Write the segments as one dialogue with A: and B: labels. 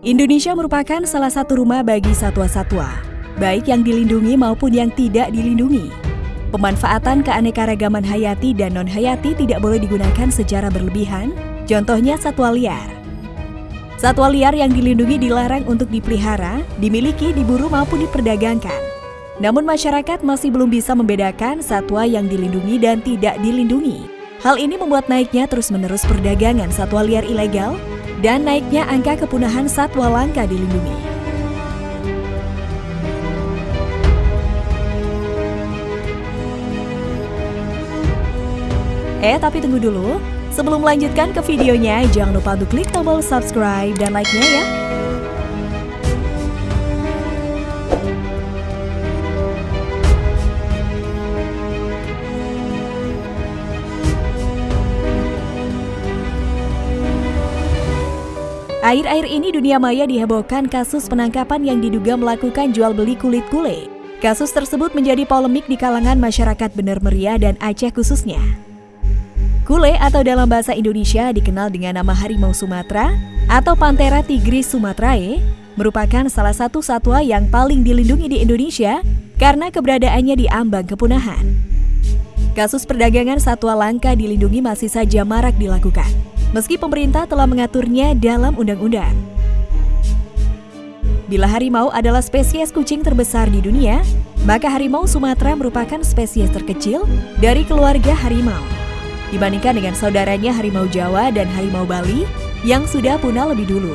A: Indonesia merupakan salah satu rumah bagi satwa-satwa, baik yang dilindungi maupun yang tidak dilindungi. Pemanfaatan keanekaragaman hayati dan non-hayati tidak boleh digunakan secara berlebihan, contohnya satwa liar. Satwa liar yang dilindungi dilarang untuk dipelihara, dimiliki, diburu maupun diperdagangkan. Namun masyarakat masih belum bisa membedakan satwa yang dilindungi dan tidak dilindungi. Hal ini membuat naiknya terus-menerus perdagangan satwa liar ilegal dan naiknya angka kepunahan satwa langka dilindungi. Eh, tapi tunggu dulu. Sebelum melanjutkan ke videonya, jangan lupa untuk klik tombol subscribe dan like-nya ya. Air-air ini dunia maya dihebohkan kasus penangkapan yang diduga melakukan jual beli kulit kule. Kasus tersebut menjadi polemik di kalangan masyarakat Bener Meriah dan Aceh khususnya. Kule atau dalam bahasa Indonesia dikenal dengan nama harimau Sumatera atau Panthera tigris sumatrae merupakan salah satu satwa yang paling dilindungi di Indonesia karena keberadaannya di ambang kepunahan. Kasus perdagangan satwa langka dilindungi masih saja marak dilakukan meski pemerintah telah mengaturnya dalam undang-undang. Bila harimau adalah spesies kucing terbesar di dunia, maka harimau Sumatera merupakan spesies terkecil dari keluarga harimau. Dibandingkan dengan saudaranya harimau Jawa dan harimau Bali yang sudah punah lebih dulu.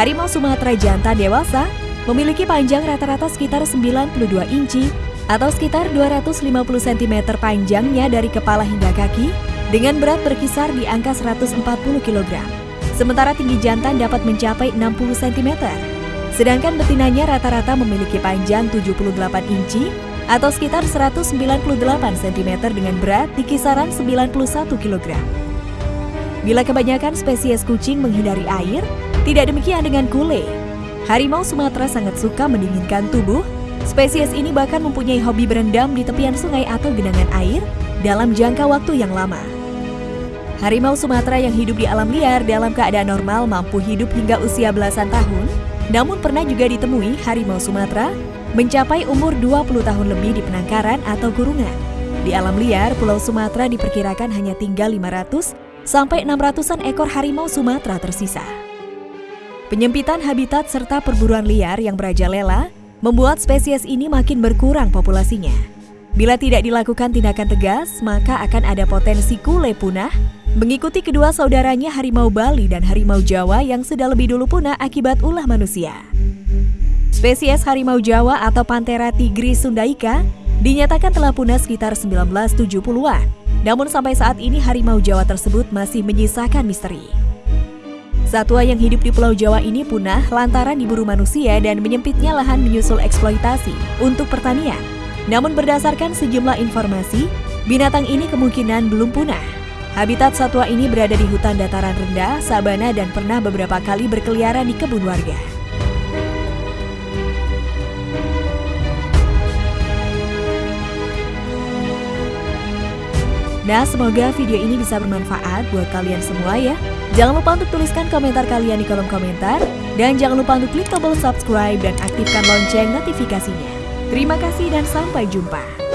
A: Harimau Sumatera jantan dewasa memiliki panjang rata-rata sekitar 92 inci atau sekitar 250 cm panjangnya dari kepala hingga kaki dengan berat berkisar di angka 140 kg. Sementara tinggi jantan dapat mencapai 60 cm. Sedangkan betinanya rata-rata memiliki panjang 78 inci atau sekitar 198 cm dengan berat di kisaran 91 kg. Bila kebanyakan spesies kucing menghindari air, tidak demikian dengan kule. Harimau Sumatera sangat suka mendinginkan tubuh. Spesies ini bahkan mempunyai hobi berendam di tepian sungai atau genangan air dalam jangka waktu yang lama. Harimau Sumatera yang hidup di alam liar dalam keadaan normal mampu hidup hingga usia belasan tahun, namun pernah juga ditemui harimau Sumatera mencapai umur 20 tahun lebih di penangkaran atau kurungan. Di alam liar, Pulau Sumatera diperkirakan hanya tinggal 500 sampai 600-an ekor harimau Sumatera tersisa. Penyempitan habitat serta perburuan liar yang merajalela membuat spesies ini makin berkurang populasinya. Bila tidak dilakukan tindakan tegas, maka akan ada potensi kule punah Mengikuti kedua saudaranya harimau Bali dan harimau Jawa yang sudah lebih dulu punah akibat ulah manusia. Spesies harimau Jawa atau Panthera tigris sundaika dinyatakan telah punah sekitar 1970-an. Namun sampai saat ini harimau Jawa tersebut masih menyisakan misteri. Satwa yang hidup di Pulau Jawa ini punah lantaran diburu manusia dan menyempitnya lahan menyusul eksploitasi untuk pertanian. Namun berdasarkan sejumlah informasi, binatang ini kemungkinan belum punah. Habitat satwa ini berada di hutan dataran rendah, sabana dan pernah beberapa kali berkeliaran di kebun warga. Nah, semoga video ini bisa bermanfaat buat kalian semua ya. Jangan lupa untuk tuliskan komentar kalian di kolom komentar. Dan jangan lupa untuk klik tombol subscribe dan aktifkan lonceng notifikasinya. Terima kasih dan sampai jumpa.